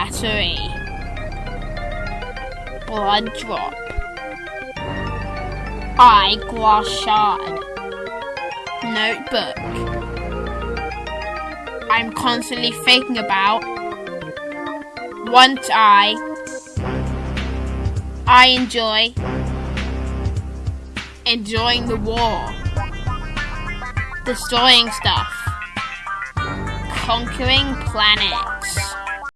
battery. Blood drop. Eyeglass shard. Notebook. I'm constantly thinking about. Want I. I enjoy. Enjoying the war. Destroying stuff. Conquering planets.